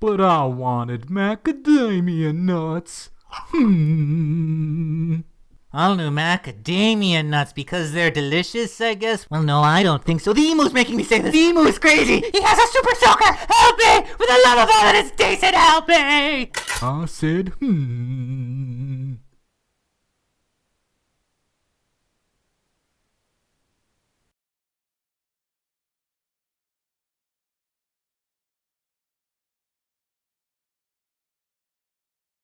but I wanted macadamia nuts. Hmm. I'll do macadamia nuts because they're delicious, I guess? Well, no, I don't think so. The emu's making me say this. The emu's crazy. He has a super soaker. Help me! For the love of all that is decent, help me! I said, hmm.